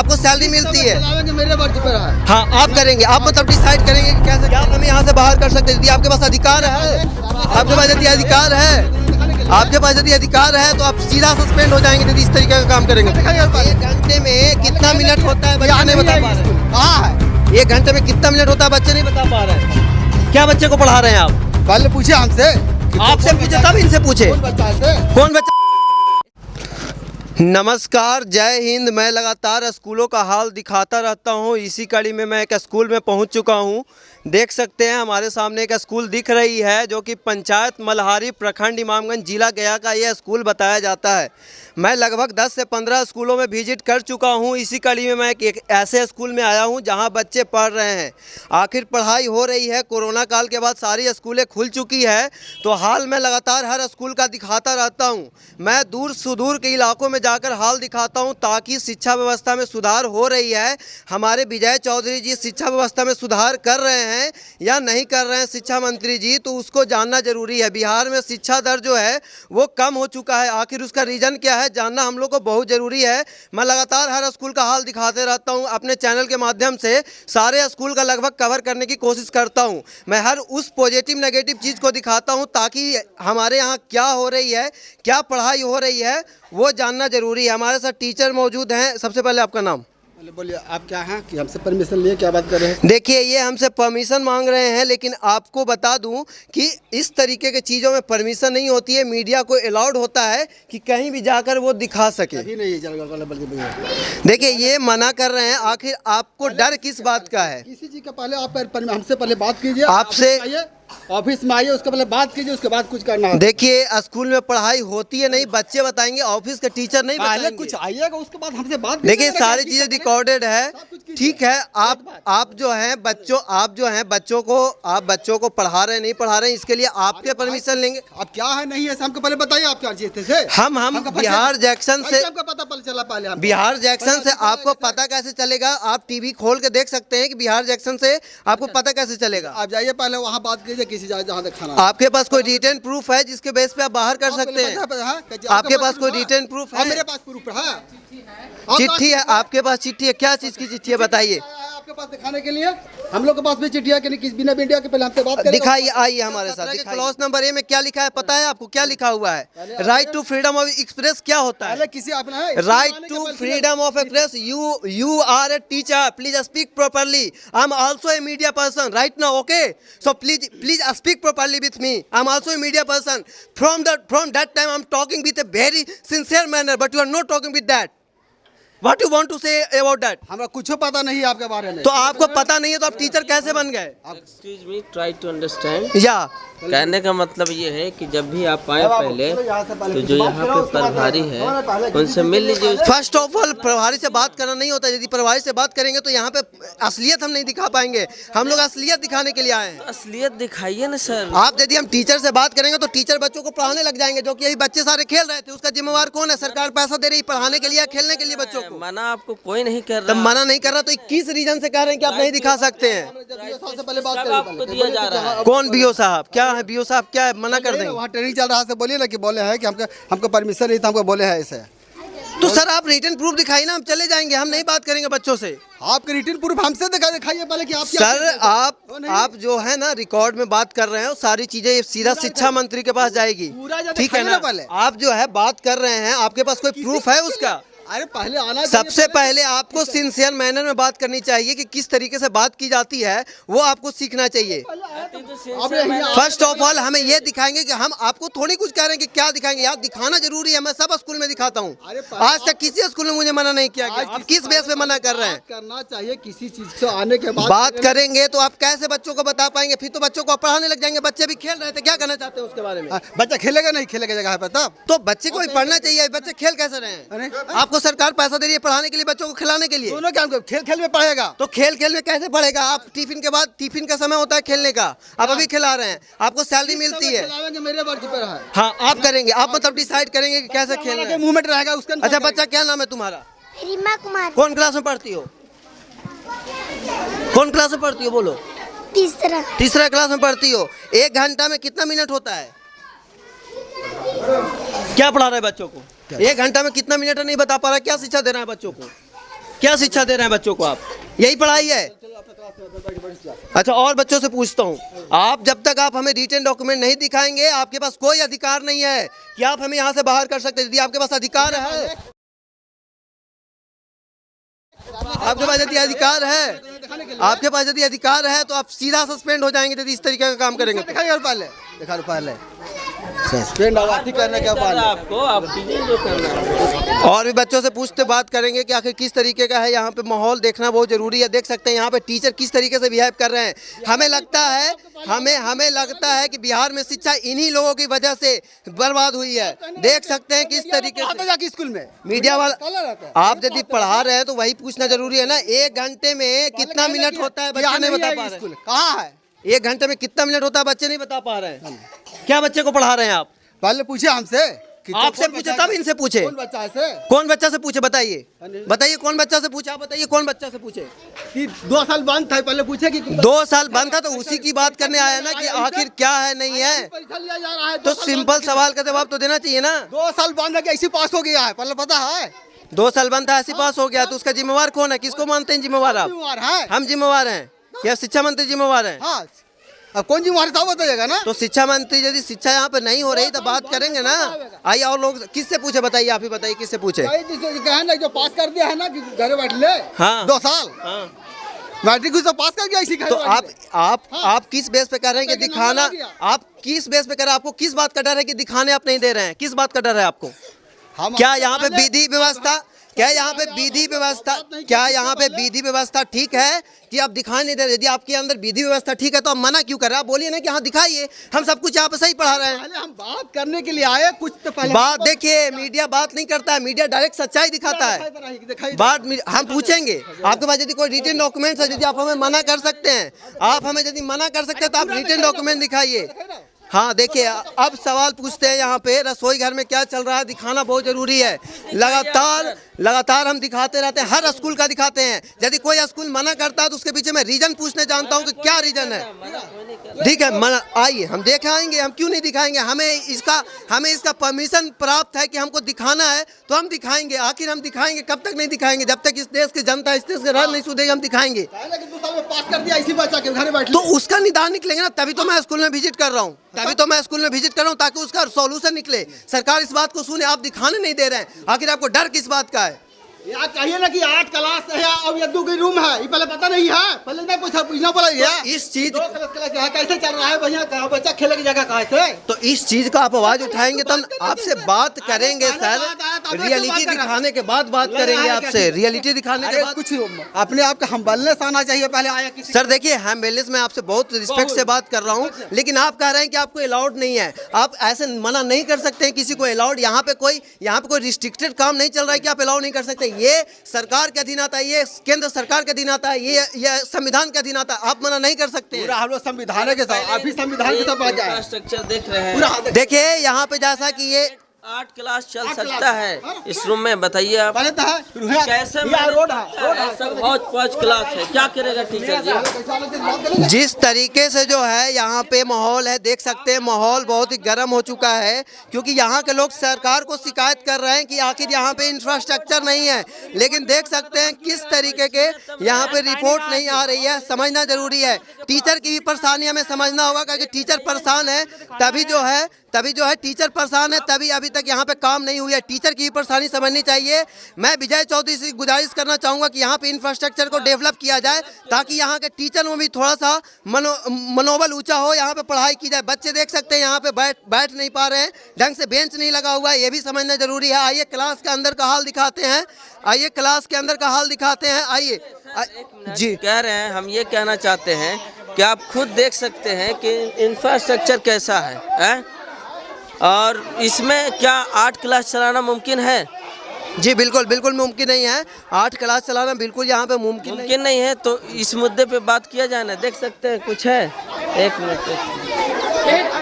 आपको सैलरी मिलती है। मेरे पर है। हाँ आप करेंगे। आप मतलब डिसाइड करेंगे कि कैसे क्या हमें यहाँ से बाहर कर सकते यदि आपके पास अधिकार है आपके पास यदि अधिकार है आपके पास यदि अधिकार है तो आप सीधा सस्पेंड हो जाएँगे यदि इस तरीके का काम करेंगे। एक घंटे में कितना मिनट होता है बच्चे नहीं बता पा रहे। एक घंटे में कितना मिनट होता है बच्चे नहीं बता पा रहे। हैं क्या बच्चे को पढ़ा रहे हैं आप? पहले पूछे हमसे। आपसे पूछे तब इनसे पूछे। कौन बच्चा नमस्कार जय हिंद। मैं लगातार स्कूलों का हाल दिखाता रहता हूँ। इसी कड़ी में मैं एक स्कूल में पहुँच चुका हूँ। देख सकते हैं हमारे सामने एक स्कूल दिख रही है जो कि पंचायत मल्हारी प्रखंड इमामगंज जिला गया का यह स्कूल बताया जाता है। मैं लगभग 10 से 15 स्कूलों में विज़िट कर चुका हूँ। इसी कड़ी में मैं एक, ऐसे स्कूल में आया हूँ जहाँ बच्चे पढ़ रहे हैं। आखिर पढ़ाई हो रही है कोरोना काल के बाद सारी स्कूलें खुल चुकी है। तो हाल मैं लगातार हर स्कूल का दिखाता रहता हूँ। मैं दूर सुदूर के इलाकों में जाकर हाल दिखाता हूँ ताकि शिक्षा व्यवस्था में सुधार हो रही है। हमारे विजय चौधरी जी शिक्षा व्यवस्था में सुधार कर रहे हैं या नहीं कर रहे हैं शिक्षा मंत्री जी तो उसको जानना ज़रूरी है। बिहार में शिक्षा दर जो है, वो कम हो चुका है। आखिर उसका रीज़न क्या है, जानना हम लोग को बहुत ज़रूरी है। मैं लगातार हर स्कूल का हाल दिखाते रहता हूँ, अपने चैनल के माध्यम से सारे स्कूल का लगभग कवर करने की कोशिश करता हूँ। मैं हर उस पॉजिटिव, नेगेटिव चीज़ को दिखाता हूँ ताकि हमारे यहाँ क्या हो रही है, क्या पढ़ाई हो रही है वो जानना ज़रूरी है। हमारे साथ टीचर मौजूद हैं। सबसे पहले आपका नाम? बोलिए आप क्या हैं? कि हमसे परमिशन लिए क्या बात कर रहे हैं? देखिए ये हमसे परमिशन मांग रहे हैं लेकिन आपको बता दूँ कि इस तरीके के चीज़ों में परमिशन नहीं होती है। मीडिया को अलाउड होता है कि कहीं भी जाकर वो दिखा सके। अभी नहीं देखिए ये मना कर रहे हैं। आखिर आपको डर किस बात का है? किसी चीज़ का पहले आप हमसे पहले बात कीजिए। आपसे- ऑफ़िस में आइए उसके पहले बात कीजिए उसके बाद कुछ करना है। देखिए स्कूल में पढ़ाई होती है नहीं बच्चे बताएँगे ऑफ़िस के टीचर नहीं पहले बताएँगे। कुछ आइएगा उसके बाद हमसे बात देखिए सारी चीज़ें रिकॉर्डेड है। ठीक है आप आप जो हैं बच्चों आप जो हैं बच्चों को आप बच्चों को पढ़ा रहे नहीं पढ़ा रहे इसके लिए आपके परमिशन लेंगे? आप क्या है नहीं है हमको पहले बताइए आप क्या चीज़ से हम हम बिहार जैक्शन से आपको पता पहले चला पहले बिहार जैक्सन से आपको पता कैसे चलेगा? आप टीवी खोल के देख सकते हैं कि बिहार जैक्शन से आपको पता कैसे चलेगा? आप जाइए पहले वहाँ बात कीजिए किसी जगह जहाँ तक खाना आपके पास कोई रिटर्न प्रूफ है जिसके बेस पे आप बाहर कर सकते हैं? है, हाँ? आपके पास कोई रिटर्न प्रूफ हाँ, है? मेरे पास प्रूफ है। चिट्ठी है आपके पास चिट्ठी है। क्या चीज़ की चिट्ठी है बताइए। आपके पास दिखाने के लिए? हम लोग के पास भी चिट्ठिया के लिए किस बिना इंडिया के पहले हमसे बात दिखाई आई हमारे साथ क्लॉज नंबर ए में क्या लिखा है पता है आपको? क्या लिखा हुआ है? Right to freedom of express क्या होता है? किसी right to freedom of express you you are a teacher please speak properly I am also a media person right ना okay so please please speak properly with me I am also a media person from that from that time I am talking with a very sincere manner but you are not talking with that what you want to say about that? हमरा कुछ पता नहीं है आपके बारे में। तो आपको पता नहीं है तो आप टीचर कैसे बन गए? Excuse me try to understand या। कहने का मतलब ये है कि जब भी आप आए पहले तो जो यहाँ पे प्रभारी है उनसे मिल लीजिए। फ़र्स्ट ऑफ़ ऑल प्रभारी से बात करना नहीं होता यदि प्रभारी से बात करेंगे तो यहाँ पे असलियत हम नहीं दिखा पाएँगे। हम लोग असलियत दिखाने के लिए आए हैं। असलियत दिखाइए ना सर। आप यदि हम टीचर से बात करेंगे तो टीचर बच्चों को पढ़ाने लग जाएँगे जो कि यही बच्चे सारे खेल रहे थे उसका जिम्मेवार कौन है? सरकार पैसा दे रही पढ़ाने के लिए खेलने के लिए बच्चों मना आपको कोई नहीं कर तब रहा। मना नहीं कर रहा तो किस रीजन से कह रहे हैं कि आप नहीं दिखा सकते हैं? कौन बीओ साहब? क्या है बीओ साहब? क्या है? मना कर देंगे। वहाँ ट्रेनिंग चल रहा है बोलिए ना कि बोले हैं कि हमको हमको परमिशन नहीं था हमको बोले हैं ऐसे। तो सर आप रिटर्न प्रूफ दिखाई ना हम चले जाएँगे हम नहीं बात करेंगे बच्चों से। आपके रिटर्न प्रूफ हमसे दिखा दिखाइए पहले कि आप क्या सर आप आप जो है ना रिकॉर्ड में बात कर रहे हैं सारी चीज़ें सीधा शिक्षा मंत्री के पास जाएगी। ठीक है ना? ना पहले। आप जो है बात कर रहे हैं आपके पास कोई प्रूफ है उसका? अरे पहले आना सबसे पहले आपको सिंसियर मैनर में बात करनी चाहिए कि किस तरीके से बात की जाती है वो आपको सीखना चाहिए। फ़र्स्ट ऑफ़ ऑल हमें ये दिखाएँगे कि हम आपको थोड़ी कुछ कह रहे हैं कि क्या दिखाएँगे। यार दिखाना ज़रूरी है मैं सब स्कूल में दिखाता हूँ। आज तक किसी स्कूल में मुझे मना नहीं किया गया आप किस बेस पे मना कर रहे हैं? करना चाहिए किसी चीज़ से आने के बाद बात करेंगे तो आप कैसे बच्चों को बता पाएँगे? फिर तो बच्चों को आप पढ़ाने लग जाएँगे। बच्चे भी खेल रहे थे क्या कहना चाहते हैं उसके बारे में? बच्चा खेलेगा नहीं खेलेगा जगह पे तब। तो बच्चे को भी पढ़ना चाहिए बच्चे खेल कैसे रहे हैं? आपको सरकार पैसा दे रही है पढ़ाने के लिए बच्चों को खिलाने के लिए। दोनों क्या हमको खेल खेल में पढ़ेगा? तो खेल खेल में कैसे पढ़ेगा? आप टिफ़िन के बाद टिफ़िन का समय होता है खेलने का। आप अभी खिला रहे हैं आपको सैलरी मिलती है। मेरे पर है। हाँ आप करेंगे आप मतलब डिसाइड करेंगे कि कैसे खेलना मूवमेंट रहेगा उसका अच्छा बच्चा क्या नाम है तुम्हारा? रीमा कुमार। कौन क्लास में पढ़ती हो? कौन क्लास में पढ़ती हो बोलो। तीसरा। तीसरा क्लास में पढ़ती हो। एक घंटा में कितना मिनट होता है? क्या पढ़ा रहे बच्चों को? एक घंटा में कितना मिनट है नहीं बता पा रहा क्या शिक्षा दे रहे हैं बच्चों को? क्या शिक्षा दे रहे हैं बच्चों को आप? यही पढ़ाई है? अच्छा और बच्चों से पूछता हूँ। आप जब तक आप हमें रिटर्न डॉक्यूमेंट नहीं दिखाएँगे आपके पास कोई अधिकार नहीं है कि आप हमें यहाँ से बाहर कर सकते हैं। यदि आपके पास अधिकार है आपके पास यदि अधिकार है आपके पास यदि अधिकार है तो आप सीधा सस्पेंड हो जाएँगे यदि इस तरीके का काम करेंगे। और पहले। दिखा पहले सस्पेंड आवाज़ी करने के बाद आपको आप जो करना है। और भी बच्चों से पूछते बात करेंगे कि आखिर किस तरीके का है यहाँ पे माहौल देखना बहुत ज़रूरी है। देख सकते हैं यहाँ पे टीचर किस तरीके से बिहेव कर रहे हैं। हमें लगता है हमें हमें लगता है कि बिहार में शिक्षा इन्हीं लोगों की वजह से बर्बाद हुई है। देख सकते हैं किस तरीके से जाके स्कूल में। मीडिया वाला आप यदि पढ़ा रहे हैं तो वही पूछना ज़रूरी है ना। एक घंटे में कितना मिनट होता है बच्चे नहीं बता पा रहे कहाँ हैं। एक घंटे में कितना मिनट होता है? बच्चे नहीं बता पा रहे हैं। क्या बच्चे को पढ़ा रहे हैं आप? पहले पूछे हमसे। तो आपसे पूछे तब इनसे पूछे। कौन बच्चा से? कौन बच्चा से पूछे बताइए। बताइए कौन बच्चा से पूछे? आप बताइए कौन बच्चा से पूछे? कि दो साल बंद था पहले पूछे कि दो साल बंद था तो उसी की बात करने आया ना कि आखिर क्या है नहीं है? है तो सिंपल सवाल का जवाब तो देना चाहिए ना। दो साल बंद है ऐसी पास हो गया है पहले पता है। दो साल बंद था ऐसी पास हो गया तो उसका जिम्मेवार कौन है? किसको मानते हैं जिम्मेवार आप? है? हम जिम्मेवार हैं। या शिक्षा मंत्री जिम्मेवार हैं। हाँ अब कौन जी जिम्मेवार था बताइएगा ना? तो शिक्षा मंत्री यदि शिक्षा यहाँ पे नहीं हो रही तो बात करेंगे ना। आइए और लोग किससे पूछे बताइए आप ही बताइए किससे पूछे? ना जो पास कर दिया है ना घर बैठ ले। हाँ। दो साल। हाँ। मैट्रिक तो पास कर गया इसी तो आप आप हाँ। आप किस बेस पे कह रहे हैं कि दिखाना। आप किस बेस पे कह रहे हैं? आपको किस बात का डर है कि दिखाने आप नहीं दे रहे हैं? किस बात का डर है आपको? हम क्या यहाँ पे विधि व्यवस्था क्या यहाँ पे विधि व्यवस्था क्या यहाँ पे विधि व्यवस्था ठीक है? कि आप दिखाई नहीं दे रहे। यदि आपके अंदर विधि व्यवस्था ठीक है तो आप मना क्यों कर रहे हैं? आप बोलिए ना कि हाँ दिखाइए। हम सब कुछ यहाँ पे सही पढ़ा रहे हैं। पहले हम बात करने के लिए आए कुछ तो पहले बात देखिए मीडिया बात नहीं करता है। मीडिया डायरेक्ट सच्चाई दिखाता है। बात हम पूछेंगे। आपके पास यदि कोई रिटर्न डॉक्यूमेंट्स है यदि आप हमें मना कर सकते हैं आप हमें यदि मना कर सकते हैं तो आप रिटर्न डॉक्यूमेंट दिखाइए। हाँ देखिए अब सवाल पूछते हैं यहाँ पे। रसोई घर में क्या चल रहा है? दिखाना बहुत ज़रूरी है। लगातार लगातार हम दिखाते रहते हैं हर स्कूल का दिखाते हैं। यदि कोई स्कूल मना करता है तो उसके पीछे मैं रीजन पूछने जानता हूँ कि क्या रीजन है। ठीक है मना आइए हम देख आएँगे हम क्यों नहीं दिखाएँगे? हमें इसका हमें इसका परमिशन प्राप्त है कि हमको दिखाना है तो हम दिखाएँगे आखिर हम दिखाएँगे कब तक नहीं दिखाएँगे? जब तक इस देश की जनता इस देश के राज नहीं सुधेगी हम दिखाएँगे। तो उसका निदान निकलेगा ना तभी तो मैं स्कूल में विज़िट कर रहा हूँ। तभी तो मैं स्कूल में विज़िट कर रहा हूँ ताकि उसका सोल्यूशन निकले। सरकार इस बात को सुने आप दिखाने नहीं दे रहे हैं। आखिर आपको डर किस बात का है? यार कहिए ना कि आठ क्लास है और ये दो की रूम है ये पहले पता नहीं है। पहले नहीं पूछा पूछना पड़ा तो इस चीज़ दो क्लास क्लास है कैसे चल रहा है भैया? कहाँ बच्चा खेले की जगह कहाँ से? तो इस चीज़ का आप आवाज़ उठाएँगे तो हम आपसे बात करेंगे सर। रियलिटी दिखाने के बाद बात करेंगे आपसे। रियलिटी दिखाने के बाद। कुछ अपने आप का हम बलने आना चाहिए पहले आया किसी सर देखिए हम बेलिस में आपसे बहुत रिस्पेक्ट से बात कर रहा हूँ लेकिन आप कह रहे हैं कि आपको अलाउड नहीं है। आप ऐसे मना नहीं कर सकते हैं किसी को अलाउड यहाँ पे कोई यहाँ पे कोई रिस्ट्रिक्टेड काम नहीं चल रहा है कि आप अलाउ नहीं कर सकते। ये सरकार के अधीन आता है ये केंद्र सरकार के अधीन आता है ये ये संविधान के अधीन आता है। आप मना नहीं कर सकते हम लोग संविधान के साथ अभी संविधान के साथ हैं। देखिए यहाँ पे जैसा कि ये आठ क्लास चल आठ सकता क्लास। है। इस रूम में बताइए आप। तो है कैसे रोड है है? है पौच क्लास है। क्या करेगा टीचर जी? जिस तरीके से जो है यहाँ पे माहौल है देख सकते हैं माहौल बहुत ही गर्म हो चुका है क्योंकि यहाँ के लोग सरकार को शिकायत कर रहे हैं कि आखिर यहाँ पे इंफ्रास्ट्रक्चर नहीं है। लेकिन देख सकते हैं किस तरीके के यहाँ पे रिपोर्ट नहीं आ रही है समझना ज़रूरी है। टीचर की भी परेशानी हमें समझना होगा, क्योंकि टीचर परेशान है, तभी जो है, तभी जो है टीचर परेशान है, तभी अभी तक यहाँ पे काम नहीं हुई है। टीचर की भी परेशानी समझनी चाहिए। मैं विजय चौधरी से गुजारिश करना चाहूँगा कि यहाँ पे इंफ्रास्ट्रक्चर को डेवलप किया जाए, ताकि यहाँ के टीचर में भी थोड़ा सा मनो, मनोबल ऊँचा हो, यहाँ पे पढ़ाई की जाए। बच्चे देख सकते हैं, यहाँ पे बैठ बैठ नहीं पा रहे हैं, ढंग से बेंच नहीं लगा हुआ है, ये भी समझना ज़रूरी है। आइए क्लास के अंदर का हाल दिखाते हैं। आइए क्लास के अंदर का हाल दिखाते हैं। आइए जी। कह रहे हैं, हम ये कहना चाहते हैं कि आप खुद देख सकते हैं कि इंफ्रास्ट्रक्चर कैसा है, है? और इसमें क्या आठ क्लास चलाना मुमकिन है? जी बिल्कुल बिल्कुल मुमकिन नहीं है। आठ क्लास चलाना बिल्कुल यहाँ पे मुमकिन नहीं मुमकिन नहीं है तो इस मुद्दे पे बात किया जाए ना देख सकते हैं कुछ है? एक मिनट।